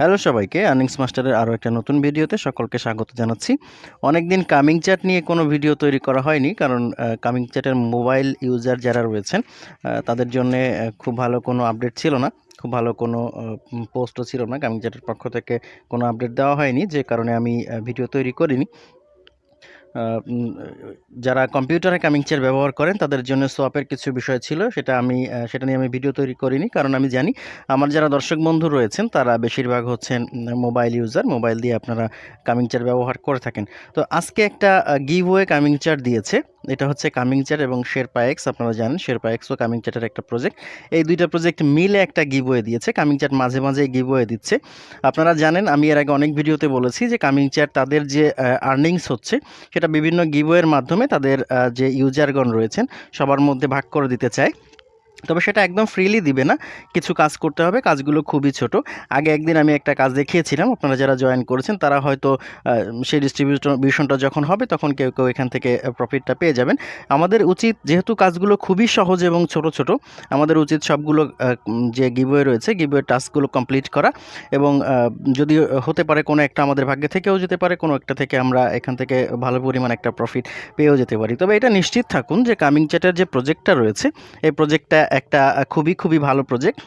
Hello সবাইকে earnings মাস্টারের আরও একটা নতুন ভিডিওতে সকলকে স্বাগত জানাচ্ছি। অনেকদিন কামিং চ্যাট নিয়ে কোনো ভিডিও তৈরি করা হয়নি, কারণ কামিং চ্যাটের মোবাইল ইউজার যারা রয়েছেন তাদের জন্য খুব ভালো কোনো আপডেট ছিল না, খুব ভালো কোনো পোস্টও ছিল না। কামিং চ্যাটের পক্ষ থেকে কোনো আপডেট দেওয়া হয়নি, যে কারণে আমি ভিডিও তৈরি করিনি। যারা কম্পিউটারে কামিং চেয়ার ব্যবহার করেন, তাদের জন্য সোয়াপের কিছু বিষয় ছিল, সেটা আমি সেটা নিয়ে আমি ভিডিও তৈরি করিনি, কারণ আমি জানি আমার যারা দর্শক বন্ধু রয়েছেন, তারা বেশিরভাগ হচ্ছেন মোবাইল ইউজার মোবাইল দিয়ে আপনারা কামিং চেয়ার ব্যবহার করে থাকেন। তো আজকে একটা গিভওয়ে কামিং চেয়ার দিয়েছে, এটা হচ্ছে কামিং চেয়ার এবং শেরপা এক্স আপনারা জানেন, শেরপা এক্স ও কামিং চ্যাটের একটা প্রজেক্ট এই দুইটা প্রজেক্ট মিলে একটা গিভওয়ে দিয়েছে, কামিং চ্যাট মাঝে মাঝে গিভওয়ে দিচ্ছে। আপনারা জানেন, আমি এর আগে অনেক ভিডিওতে বলেছি যে কামিং চ্যাট তাদের যে আর্নিংস হচ্ছে সেটা বিভিন্ন গিভওয়ের মাধ্যমে তাদের যে ইউজারগণ রয়েছেন সবার মধ্যে ভাগ করে দিতে চায়। তবে সেটা একদম ফ্রিলি দিবে না। কিছু কাজ করতে হবে, কাজগুলো খুবই ছোট। আগে একদিন আমি একটা কাজ দেখিয়েছিলাম, আপনারা যারা জয়েন করেছেন তারা হয়তো সেই ডিস্ট্রিবিউশনটা যখন হবে তখন কেউ কেউ এখান থেকে প্রফিটটা পেয়ে যাবেন। আমাদের উচিত, যেহেতু কাজগুলো খুবই সহজ এবং ছোট ছোট, আমাদের উচিত সবগুলো যে গিভওয়ে রয়েছে গিভওয়ে টাস্কগুলো কমপ্লিট করা এবং যদি হতে পারে কোনো একটা আমাদের ভাগ্যে থেকেও যেতে পারে, কোনো একটা থেকে আমরা এখান থেকে ভালো পরিমাণ একটা প্রফিট পেয়েও যেতে পারি। তবে এটা নিশ্চিত থাকুন যে কামিং চ্যাটের যে প্রজেক্টটা রয়েছে, এই প্রজেক্টটা একটা খুবই খুবই ভালো প্রজেক্ট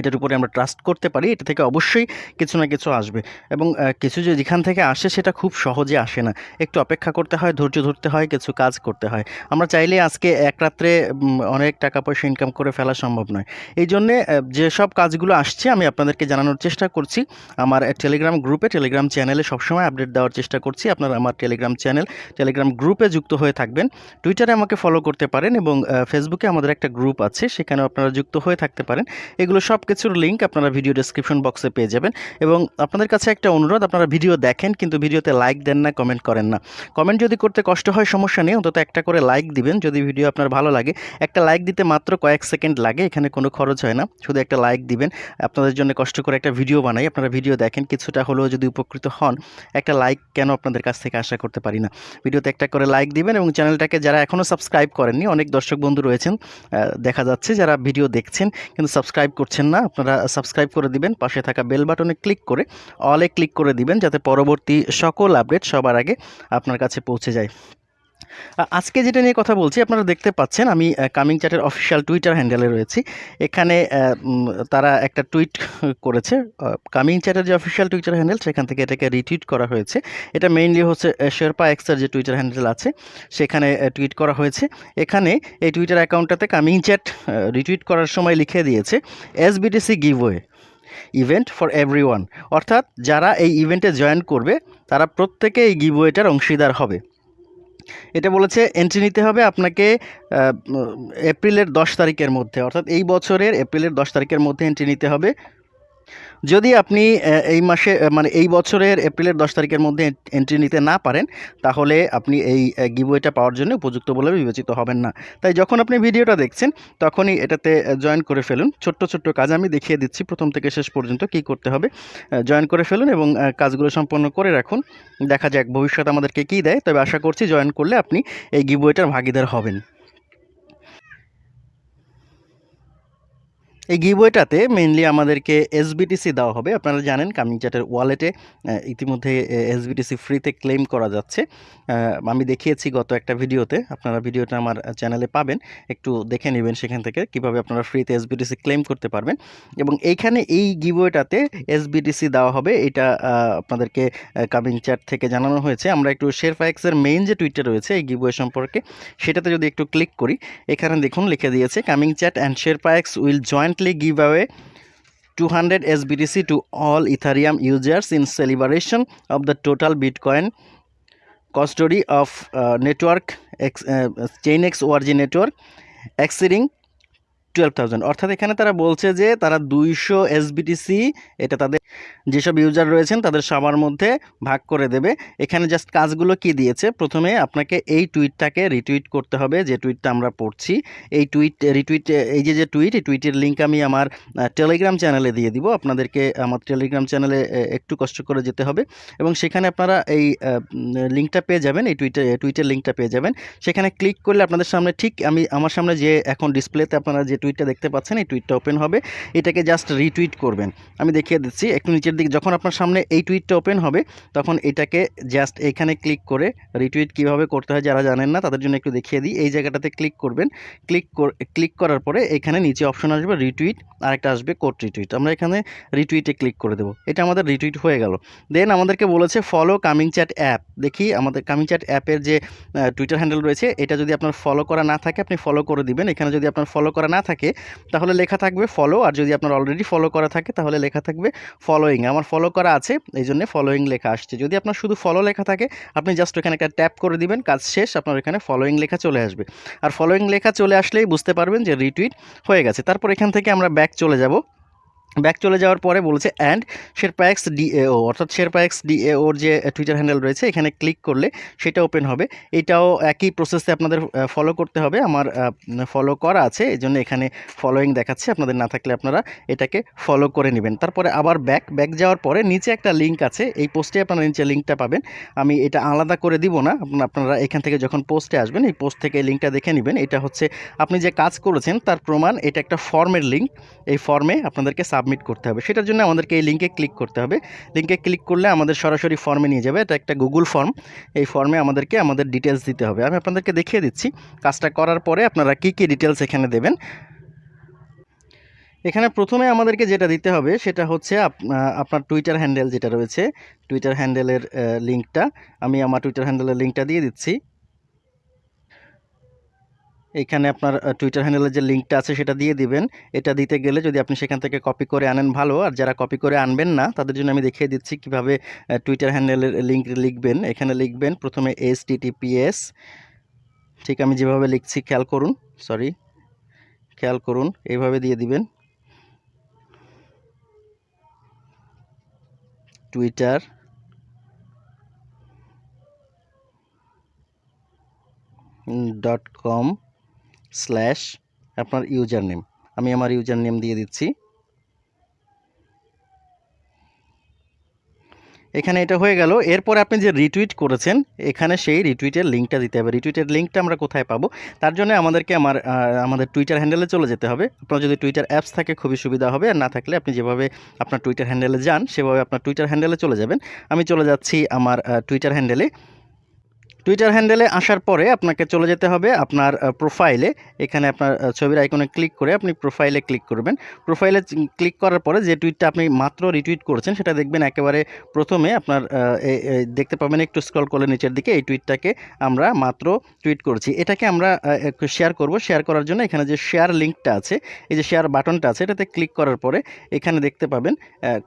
এটার উপরে আমরা ট্রাস্ট করতে পারি, এটা থেকে অবশ্যই কিছু না কিছু আসবে। এবং কিছু যে যেখান থেকে আসে সেটা খুব সহজে আসে না। একটু অপেক্ষা করতে হয়, ধৈর্য ধরতে হয়, কিছু কাজ করতে হয়। আমরা চাইলে আজকে এক রাত্রে অনেক টাকা পয়সা ইনকাম করে ফেলা সম্ভব নয়। এই জন্যে যেসব কাজগুলো আসছে, আমি আপনাদেরকে জানানোর চেষ্টা করছি। আমার টেলিগ্রাম গ্রুপে টেলিগ্রাম চ্যানেলে সবসময় আপডেট দেওয়ার চেষ্টা করছি। আপনারা আমার টেলিগ্রাম চ্যানেল টেলিগ্রাম গ্রুপে যুক্ত হয়ে থাকবেন। টুইটারে আমাকে ফলো করতে পারেন এবং ফেসবুকে আমাদের একটা গ্রুপ আছে সেখানে আপনারা যুক্ত হয়ে থাকতে পারেন। এগুলো সব কিছুর লিঙ্ক আপনারা ভিডিও ডেসক্রিপশন বক্সে পেয়ে যাবেন। এবং আপনাদের কাছে একটা অনুরোধ, আপনারা ভিডিও দেখেন, কিন্তু ভিডিওতে লাইক দেন না কমেন্ট করেন না। কমেন্ট যদি করতে কষ্ট হয়, সমস্যা নেই, অন্তত একটা করে লাইক দিবেন। যদি ভিডিও আপনার ভালো লাগে, একটা লাইক দিতে মাত্র কয়েক সেকেন্ড লাগে, এখানে কোনো খরচ হয় না। শুধু একটা লাইক দিবেন। আপনাদের জন্য কষ্ট করে একটা ভিডিও বানাই, আপনারা ভিডিও দেখেন, কিছুটা হলেও যদি উপকৃত হন, একটা লাইক কেন আপনাদের কাছ থেকে আশা করতে পারি না? ভিডিওতে একটা করে লাইক দিবেন এবং চ্যানেলটাকে যারা এখনও সাবস্ক্রাইব করেননি, অনেক দর্শক বন্ধু রয়েছেন দেখা যাচ্ছে যারা ভিডিও দেখছেন, কিন্তু সাবস্ক্রাইব করছেন না, আপনারা সাবস্ক্রাইব করে দিবেন, পাশে থাকা বেল বাটনে ক্লিক করে অলে ক্লিক করে দিবেন, যাতে পরবর্তী সকল আপডেট সবার আগে আপনার কাছে পৌঁছে যায়। আজকে যেটা নিয়ে কথা বলছি, আপনারা দেখতে পাচ্ছেন, আমি কামিং চ্যাটের অফিসিয়াল টুইটার হ্যান্ডেলে রয়েছি। এখানে তারা একটা টুইট করেছে কামিং চ্যাটের যে অফিসিয়াল টুইটার হ্যান্ডেল সেখান থেকে এটাকে রিটুইট করা হয়েছে। এটা মেইনলি হচ্ছে শেরপা এক্সের যে টুইটার হ্যান্ডেল আছে, সেখানে টুইট করা হয়েছে। এখানে এই টুইটার অ্যাকাউন্টটাতে কামিং চ্যাট রিটুইট করার সময় লিখে দিয়েছে S BTC giveaway event for every অর্থাৎ যারা এই ইভেন্টে জয়েন করবে, তারা প্রত্যেকে এই গিভওয়েটার অংশীদার হবে। এটা বলেছে এন্ট্রি নিতে হবে আপনাকে এপ্রিলের দশ তারিখের মধ্যে। অর্থাৎ এই বছরের এপ্রিলের দশ তারিখের মধ্যে এন্ট্রি নিতে হবে। যদি আপনি এই মাসে মানে এই বছরের এপ্রিলের দশ তারিখের মধ্যে এন্ট্রি নিতে না পারেন, তাহলে আপনি এই গিভওয়েটা পাওয়ার জন্য উপযুক্ত বলে বিবেচিত হবেন না। তাই যখন আপনি ভিডিওটা দেখছেন, তখনই এটাতে জয়েন করে ফেলুন। ছোট্ট ছোট্ট কাজ আমি দেখিয়ে দিচ্ছি, প্রথম থেকে শেষ পর্যন্ত কি করতে হবে। জয়েন করে ফেলুন এবং কাজগুলো সম্পন্ন করে রাখুন। দেখা যাক ভবিষ্যৎ আমাদেরকে কী দেয়। তবে আশা করছি জয়েন করলে আপনি এই গিভওয়েটার ভাগিদার হবেন। এই গিভওয়েটাতে মেনলি আমাদেরকে এসবিটিসি দেওয়া হবে। আপনারা জানেন কামিং চ্যাটের ওয়ালেটে ইতিমধ্যে এসবিটিসি ফ্রিতে ক্লেম করা যাচ্ছে। আমি দেখিয়েছি গত একটা ভিডিওতে, আপনারা ভিডিওটা আমার চ্যানেলে পাবেন। একটু দেখে নেবেন সেখান থেকে কীভাবে আপনারা ফ্রিতে এসবিটিসি ক্লেম করতে পারবেন। এবং এইখানে এই গিভওয়েটাতে এসবিটিসি দেওয়া হবে। এটা আপনাদেরকে কামিং চ্যাট থেকে জানানো হয়েছে। আমরা একটু শেরফাইক্সের মেইন যে টুইটটা রয়েছে, এই গিভওয়ে সম্পর্কে, সেটাতে যদি একটু ক্লিক করি, এখানে দেখুন লিখে দিয়েছে coming chat and Sherpax will recently give away 200 SBTC to all Ethereum users in celebration of the total Bitcoin custody of uh, network uh, X, uh, ChainX ORG network exceeding twelve অর্থাৎ এখানে তারা বলছে যে তারা দুইশো SBTC এটা তাদের যেসব ইউজার রয়েছেন, তাদের সবার মধ্যে ভাগ করে দেবে। এখানে জাস্ট কাজগুলো কি দিয়েছে? প্রথমে আপনাকে এই টুইটটাকে রিটুইট করতে হবে, যে টুইটটা আমরা পড়ছি। এই টুইট রিটুইট এই যে যে টুইট এই টুইটের লিঙ্ক আমি আমার টেলিগ্রাম চ্যানেলে দিয়ে দিব। আপনাদেরকে আমার টেলিগ্রাম চ্যানেলে একটু কষ্ট করে যেতে হবে। এবং সেখানে আপনারা এই লিঙ্কটা পেয়ে যাবেন, এই টুইটে টুইটের লিঙ্কটা পেয়ে যাবেন। সেখানে ক্লিক করলে আপনাদের সামনে ঠিক আমি, আমার সামনে যে এখন ডিসপ্লেতে আপনারা যে টুইটটা দেখতে পাচ্ছেন, এই টুইটটা ওপেন হবে। এটাকে জাস্ট রিটুইট করবেন। আমি দেখিয়ে দিচ্ছি, একটু নিচের দিকে, যখন আপনার সামনে এই টুইটটা ওপেন হবে, তখন এটাকে জাস্ট এখানে ক্লিক করে রিটুইট কীভাবে করতে হয় যারা জানেন না, তাদের জন্য একটু দেখিয়ে দিই। এই জায়গাটাতে ক্লিক করবেন ক্লিক ক্লিক করার পরে এখানে নিচে অপশন আসবে রিটুইট আর একটা আসবে কোড রিটুইট আমরা এখানে রিটুইটে ক্লিক করে দেবো। এটা আমাদের রিটুইট হয়ে গেল। দেন আমাদেরকে বলেছে ফলো কামিং চ্যাট অ্যাপ দেখি আমাদের কামিং চ্যাট অ্যাপের যে টুইটার হ্যান্ডেল রয়েছে, এটা যদি আপনার ফলো করা না থাকে, আপনি ফলো করে দিবেন। এখানে যদি আপনার ফলো করা না থাকে তাহলে লেখা থাকবে ফলো আর যদি আপনার অলরেডি ফলো করা থাকে, তাহলে লেখা থাকবে ফলোয়িং আমার ফলো করা আছে এই জন্য ফলোয়িং লেখা আসছে। যদি আপনার শুধু ফলো লেখা থাকে, আপনি জাস্ট ওখানে একটা ট্যাপ করে দিবেন, কাজ শেষ, আপনার এখানে ফলোয়িং লেখা চলে আসবে। আর ফলোয়িং লেখা চলে আসলেই বুঝতে পারবেন যে রিটুইট হয়ে গেছে। তারপর এখান থেকে আমরা ব্যাক চলে যাব। ব্যাক চলে যাওয়ার পরে বলছে অ্যান্ড শেরপাএক্স ডিএও অর্থাৎ শেরপাএক্স ডিএওর যে টুইটার হ্যান্ডেল রয়েছে, এখানে ক্লিক করলে সেটা ওপেন হবে। এটাও একই প্রসেসে আপনাদের ফলো করতে হবে। আমার ফলো করা আছে এই জন্য এখানে ফলোয়িং দেখাচ্ছে। আপনাদের না থাকলে আপনারা এটাকে ফলো করে নেবেন। তারপরে আবার ব্যাক ব্যাক যাওয়ার পরে নিচে একটা লিঙ্ক আছে। এই পোস্টে আপনারা নিচে লিঙ্কটা পাবেন। আমি এটা আলাদা করে দিব না। আপনারা এখান থেকে যখন পোস্টে আসবেন, এই পোস্ট থেকে লিঙ্কটা দেখে নেবেন। এটা হচ্ছে, আপনি যে কাজ করেছেন, তার প্রমাণ এটা একটা ফর্মের লিঙ্ক এই ফর্মে আপনাদেরকে সাবমিট করতে হবে। সেটার জন্য আমাদেরকে এই লিঙ্কে ক্লিক করতে হবে। লিঙ্কে ক্লিক করলে আমাদের সরাসরি ফর্মে নিয়ে যাবে। এটা একটা গুগল ফর্ম এই ফর্মে আমাদেরকে আমাদের ডিটেলস দিতে হবে। আমি আপনাদেরকে দেখিয়ে দিচ্ছি। কাজটা করার পরে আপনারা কী কী ডিটেলস এখানে দেবেন? এখানে প্রথমে আমাদেরকে যেটা দিতে হবে, সেটা হচ্ছে আপনার টুইটার হ্যান্ডেল যেটা রয়েছে। টুইটার হ্যান্ডেলের লিঙ্কটা আমি আমার টুইটার হ্যান্ডেলের লিঙ্কটা দিয়ে দিচ্ছি। এখানে আপনার টুইটার হ্যান্ডেলের যে লিঙ্কটা আছে সেটা দিয়ে দিবেন। এটা দিতে গেলে যদি আপনি সেখান থেকে কপি করে আনেন, ভালো। আর যারা কপি করে আনবেন না, তাদের জন্য আমি দেখিয়ে দিচ্ছি কীভাবে টুইটার হ্যান্ডেলের লিঙ্ক লিখবেন। এখানে লিখবেন প্রথমে এস টিটিপিএস ঠিক আমি যেভাবে লিখছি খেয়াল করুন সরি খেয়াল করুন, এইভাবে দিয়ে দিবেন। টুইটার ডট কম স্ল্যাশ আপনার ইউজার নেম আমি আমার ইউজার নেম দিয়ে দিচ্ছি। এখানে এটা হয়ে গেল। এরপর আপনি যে রিটুইট করেছেন, এখানে সেই রিটুইটের লিঙ্কটা দিতে হবে। রিটুইটের লিঙ্কটা আমরা কোথায় পাবো? তার জন্য আমাদেরকে আমার আমাদের টুইটার হ্যান্ডেলে চলে যেতে হবে। আপনার যদি টুইটার অ্যাপস থাকে, খুবই সুবিধা হবে। আর না থাকলে আপনি যেভাবে আপনার টুইটার হ্যান্ডেলে যান, সেভাবে আপনার টুইটার হ্যান্ডেলে চলে যাবেন। আমি চলে যাচ্ছি আমার টুইটার হ্যান্ডেলে টুইটার হ্যান্ডেলে আসার পরে আপনাকে চলে যেতে হবে আপনার প্রোফাইলে এখানে আপনার ছবির আইকনে ক্লিক করে আপনি প্রোফাইলে ক্লিক করবেন। প্রোফাইলে ক্লিক করার পরে যে টুইটটা আপনি মাত্র রিটুইট করেছেন, সেটা দেখবেন একেবারে প্রথমে আপনার দেখতে পাবেন একটু স্ক্রল করলে নিচের দিকে এই টুইটটাকে আমরা মাত্র টুইট করছি। এটাকে আমরা শেয়ার করব। শেয়ার করার জন্য এখানে যে শেয়ার লিঙ্কটা আছে, এই যে শেয়ার বাটনটা আছে, এটাতে ক্লিক করার পরে এখানে দেখতে পাবেন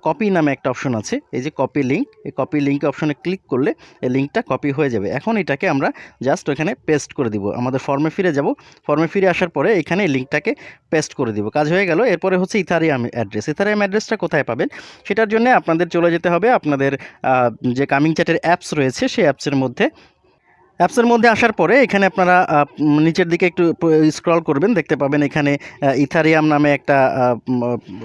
কপি নামে একটা অপশন আছে। এই যে কপি লিঙ্ক এই কপি লিঙ্ক অপশনে ক্লিক করলে লিঙ্কটা কপি হয়ে যাবে। এখন এটাকে আমরা জাস্ট ওখানে পেস্ট করে দিব। আমাদের ফর্মে ফিরে যাব। ফর্মে ফিরে আসার পরে এখানে লিঙ্কটাকে পেস্ট করে দিব। কাজ হয়ে গেল। এরপরে হচ্ছে ইথারিয়াম অ্যাড্রেস ইথারিয়াম অ্যাড্রেসটা কোথায় পাবেন? সেটার জন্য আপনাদের চলে যেতে হবে। আপনাদের যে কামিং চ্যাটের অ্যাপস রয়েছে, সেই অ্যাপসের মধ্যে অ্যাপসের মধ্যে আসার পরে এখানে আপনারা নিচের দিকে একটু স্ক্রল করবেন, দেখতে পাবেন এখানে ইথারিয়াম নামে একটা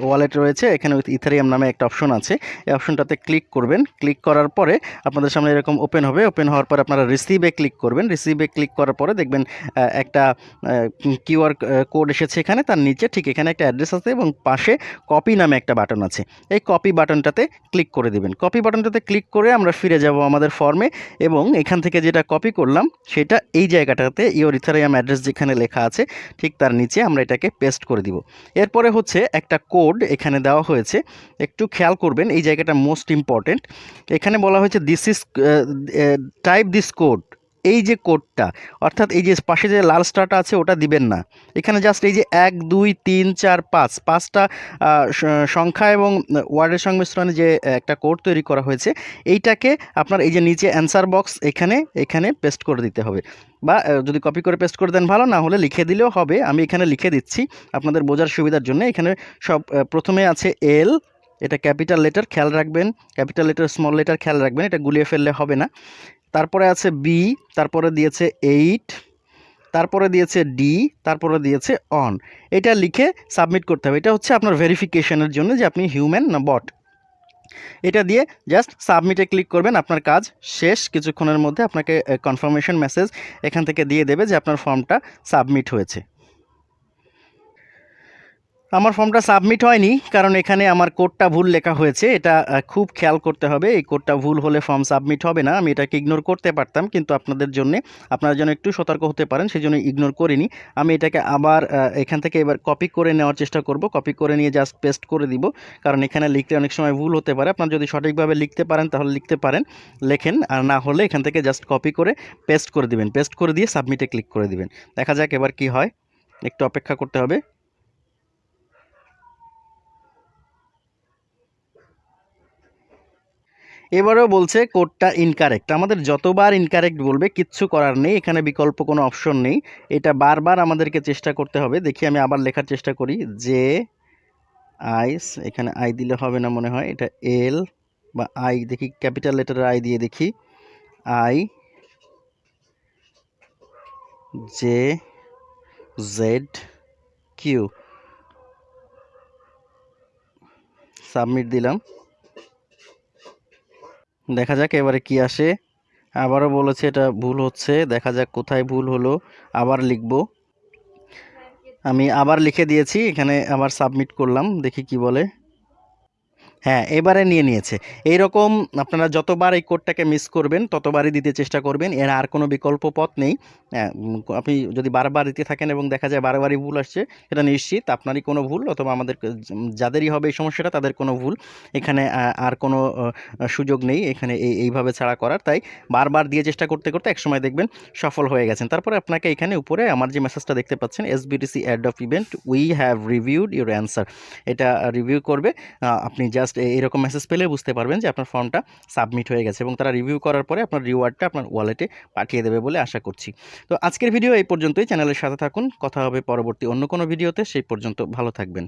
ওয়ালেট রয়েছে এখানে ইথারিয়াম নামে একটা অপশন আছে। এই অপশনটাতে ক্লিক করবেন ক্লিক করার পরে আপনাদের সামনে এরকম ওপেন হবে ওপেন হওয়ার পর আপনারা রিসিভে ক্লিক করবেন রিসিভে ক্লিক করার পরে দেখবেন একটা কিউআর কোড এসেছে এখানে, তার নিচে ঠিক এখানে একটা অ্যাড্রেস আছে এবং পাশে কপি নামে একটা বাটন আছে। এই কপি বাটনটাতে ক্লিক করে দেবেন। কপি বাটনটাতে ক্লিক করে আমরা ফিরে যাব আমাদের ফর্মে এবং এখান থেকে যেটা কপি করলাম, সেটা এই জায়গাটাতে ইওর অ্যাড্রেস যেখানে লেখা আছে, ঠিক তার নিচে আমরা এটাকে পেস্ট করে দিব। এরপরে হচ্ছে একটা কোড এখানে দেওয়া হয়েছে, একটু খেয়াল করবেন, এই জায়গাটা মোস্ট ইম্পর্টেন্ট এখানে বলা হয়েছে this is type this code এই যে কোডটা, অর্থাৎ এই যে পাশে যে লাল স্টারটা আছে ওটা দিবেন না। এখানে জাস্ট এই যে এক, দুই, তিন, চার, পাঁচ, পাঁচটা সংখ্যা এবং ওয়ার্ডের সংমিশ্রণে যে একটা কোড তৈরি করা হয়েছে, এইটাকে আপনার এই যে নিচে অ্যান্সার বক্স এখানে এখানে পেস্ট করে দিতে হবে। বা যদি কপি করে পেস্ট করে দেন ভালো, না হলে লিখে দিলেও হবে। আমি এখানে লিখে দিচ্ছি আপনাদের বোঝার সুবিধার জন্য। এখানে সব প্রথমে আছে এল এটা ক্যাপিটাল লেটার খেয়াল রাখবেন। ক্যাপিটাল লেটার স্মল লেটার খেয়াল রাখবেন। এটা গুলিয়ে ফেললে হবে না। তারপরে আছে বি তারপরে দিয়েছে এইট তারপরে দিয়েছে ডি তারপরে দিয়েছে অন এটা লিখে সাবমিট করতে হবে। এটা হচ্ছে আপনার ভেরিফিকেশনের জন্য যে আপনি হিউম্যান না বট এটা দিয়ে জাস্ট সাবমিটে ক্লিক করবেন, আপনার কাজ শেষ। কিছুক্ষণের মধ্যে আপনাকে কনফার্মেশন মেসেজ এখান থেকে দিয়ে দেবে যে আপনার ফর্মটা সাবমিট হয়েছে। আমার ফর্মটা সাবমিট হয়নি, কারণ এখানে আমার কোডটা ভুল লেখা হয়েছে। এটা খুব খেয়াল করতে হবে, এই কোডটা ভুল হলে ফর্ম সাবমিট হবে না। আমি এটাকে ইগনোর করতে পারতাম, কিন্তু আপনাদের জন্য, আপনারা যেন একটু সতর্ক হতে পারেন সেই জন্য ইগনোর করিনি। আমি এটাকে আবার এখান থেকে এবার কপি করে নেওয়ার চেষ্টা করব, কপি করে নিয়ে জাস্ট পেস্ট করে দিব, কারণ এখানে লিখতে অনেক সময় ভুল হতে পারে। আপনারা যদি সঠিকভাবে লিখতে পারেন, তাহলে লিখতে পারেন, লেখেন, আর না হলে এখান থেকে জাস্ট কপি করে পেস্ট করে দিবেন। পেস্ট করে দিয়ে সাবমিটে ক্লিক করে দিবেন। দেখা যাক এবার কি হয়। একটু অপেক্ষা করতে হবে। এবারেও বলছে কোডটা ইনকারেক্ট আমাদের যতবার ইনকারেক্ট বলবে, কিচ্ছু করার নেই, এখানে বিকল্প কোনো অপশন নেই। এটা বারবার আমাদেরকে চেষ্টা করতে হবে। দেখি আমি আবার লেখার চেষ্টা করি। যে আইস এখানে আই দিলে হবে না মনে হয়। এটা এল বা আই দেখি ক্যাপিটাল লেটারের আই দিয়ে দেখি। I J Z Q submit দিলাম। দেখা যাক এবারে কি আসে। আবারও বলেছে এটা ভুল হচ্ছে, দেখা যাক কোথায় ভুল হলো। আবার লিখব। আমি আবার লিখে দিয়েছি, এখানে আবার সাবমিট করলাম, দেখি কি বলে। হ্যাঁ এবারে নিয়ে নিয়েছে। এই রকম আপনারা যতবার এই কোডটাকে মিস করবেন ততবারই দিতে চেষ্টা করবেন। এর আর কোনো বিকল্প পথ নেই। হ্যাঁ, আপনি যদি বারবার দিতে থাকেন এবং দেখা যায় বারবারই ভুল আসছে সেটা নিশ্চিত। আপনারই কোনো ভুল অথবা আমাদের যাদেরই হবে এই সমস্যাটা তাদের কোনো ভুল এখানে আর কোনো সুযোগ নেই এখানে এই এইভাবে ছাড়া করার। তাই বারবার দিয়ে চেষ্টা করতে করতে একসময় দেখবেন সফল হয়ে গেছেন। তারপরে আপনাকে এখানে উপরে আমার যে মেসেজটা দেখতে পাচ্ছেন S SBTC add of event we have reviewed your answer এটা রিভিউ করবে। আপনি আপনি জাস্ট এরকম মেসেজ পেলে বুঝতে পারবেন যে আপনার ফর্মটা সাবমিট হয়ে গেছে এবং তারা রিভিউ করার পরে আপনার রিওয়ার্ডটা আপনার ওয়ালেটে পাঠিয়ে দেবে বলে আশা করছি। তো আজকের ভিডিও এই পর্যন্তই। চ্যানেলের সাথে থাকুন। কথা হবে পরবর্তী অন্য কোনো ভিডিওতে সেই পর্যন্ত ভালো থাকবেন।